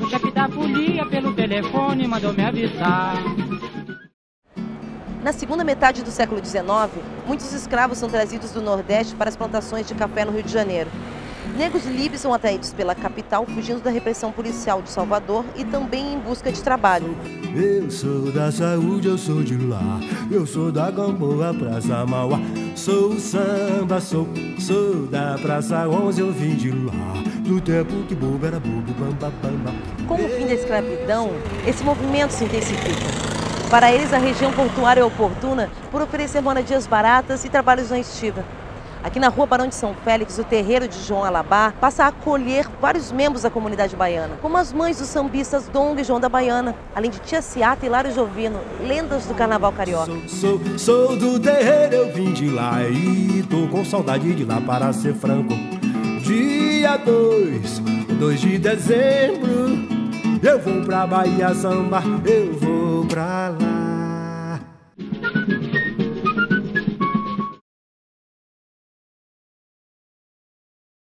O chefe da folia pelo telefone mandou me avisar. Na segunda metade do século XIX, muitos escravos são trazidos do Nordeste para as plantações de café no Rio de Janeiro. Negros livres são atraídos pela capital, fugindo da repressão policial de Salvador e também em busca de trabalho. Eu sou da saúde, eu sou de lá. Eu sou da Gamboa, Praça Mauá. Sou samba, sou, sou da Praça 11, eu vim de lá. Do tempo que bobo era bobo, bamba, bamba. Com o fim da escravidão, esse movimento se intensifica. Para eles, a região portuária é oportuna por oferecer moradias baratas e trabalhos na estiva. Aqui na rua Barão de São Félix, o terreiro de João Alabar passa a acolher vários membros da comunidade baiana, como as mães dos sambistas Dong e João da Baiana, além de Tia Ciata e Lário Jovino, lendas do carnaval carioca. Sou, sou, sou do terreiro, eu vim de lá e tô com saudade de lá para ser franco. Dia 2, 2 de dezembro, eu vou pra Bahia Samba, eu vou pra lá.